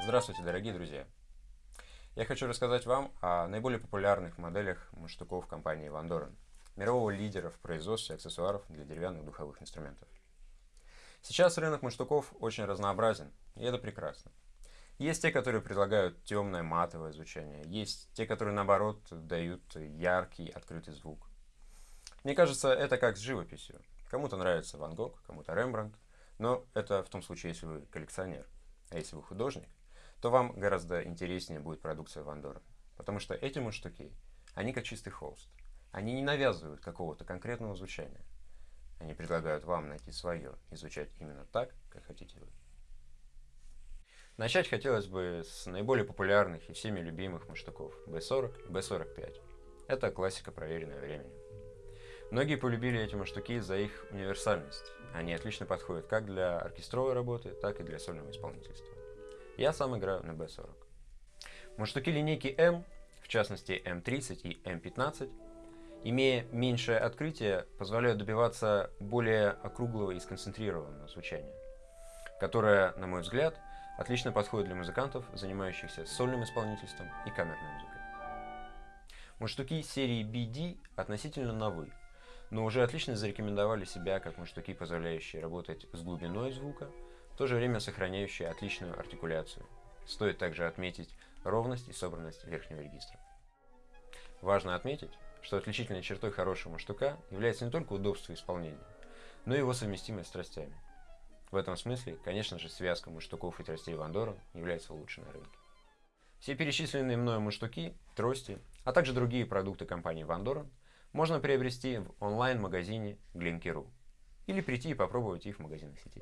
Здравствуйте, дорогие друзья! Я хочу рассказать вам о наиболее популярных моделях мундштуков компании Van Doren, мирового лидера в производстве аксессуаров для деревянных духовых инструментов. Сейчас рынок мундштуков очень разнообразен, и это прекрасно. Есть те, которые предлагают темное матовое звучание, есть те, которые наоборот дают яркий открытый звук. Мне кажется, это как с живописью. Кому-то нравится Ван Гог, кому-то Рембрандт, но это в том случае, если вы коллекционер. А если вы художник, то вам гораздо интереснее будет продукция Вандора. Потому что эти мундштуки, они как чистый холст. Они не навязывают какого-то конкретного звучания. Они предлагают вам найти свое и звучать именно так, как хотите вы. Начать хотелось бы с наиболее популярных и всеми любимых мундштуков B40 и B45. Это классика, проверенная временем. Многие полюбили эти мундштуки за их универсальность. Они отлично подходят как для оркестровой работы, так и для сольного исполнительства. Я сам играю на B40. Мундштуки линейки M, в частности M30 и M15, имея меньшее открытие, позволяют добиваться более округлого и сконцентрированного звучания, которое, на мой взгляд, отлично подходит для музыкантов, занимающихся сольным исполнительством и камерной музыкой. Мундштуки серии BD относительно новые но уже отлично зарекомендовали себя как мундштуки, позволяющие работать с глубиной звука, в то же время сохраняющие отличную артикуляцию. Стоит также отметить ровность и собранность верхнего регистра. Важно отметить, что отличительной чертой хорошего мундштука является не только удобство исполнения, но и его совместимость с тростями. В этом смысле, конечно же, связка мундштуков и тростей Вандора является лучшей на рынке. Все перечисленные мною мундштуки, трости, а также другие продукты компании Вандора можно приобрести в онлайн-магазине Glinky.ru или прийти и попробовать их в магазинах сети.